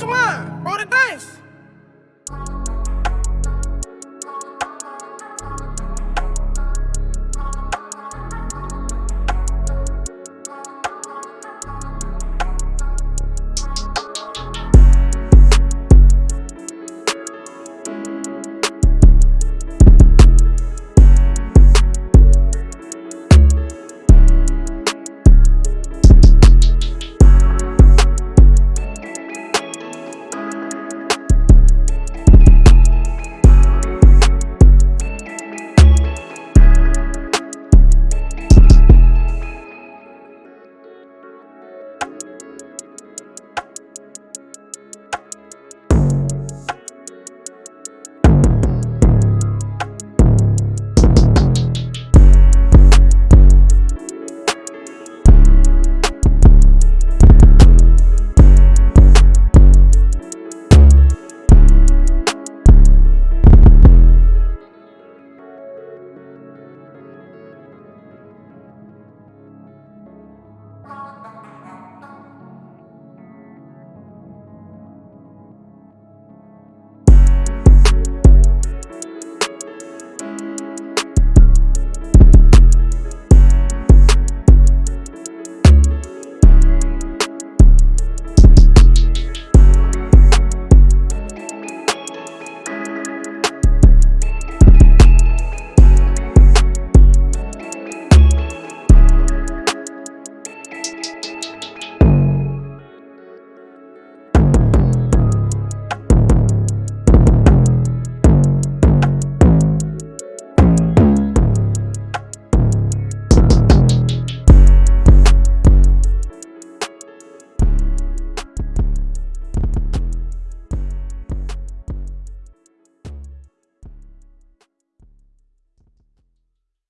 Watch your mind. Roll the dice.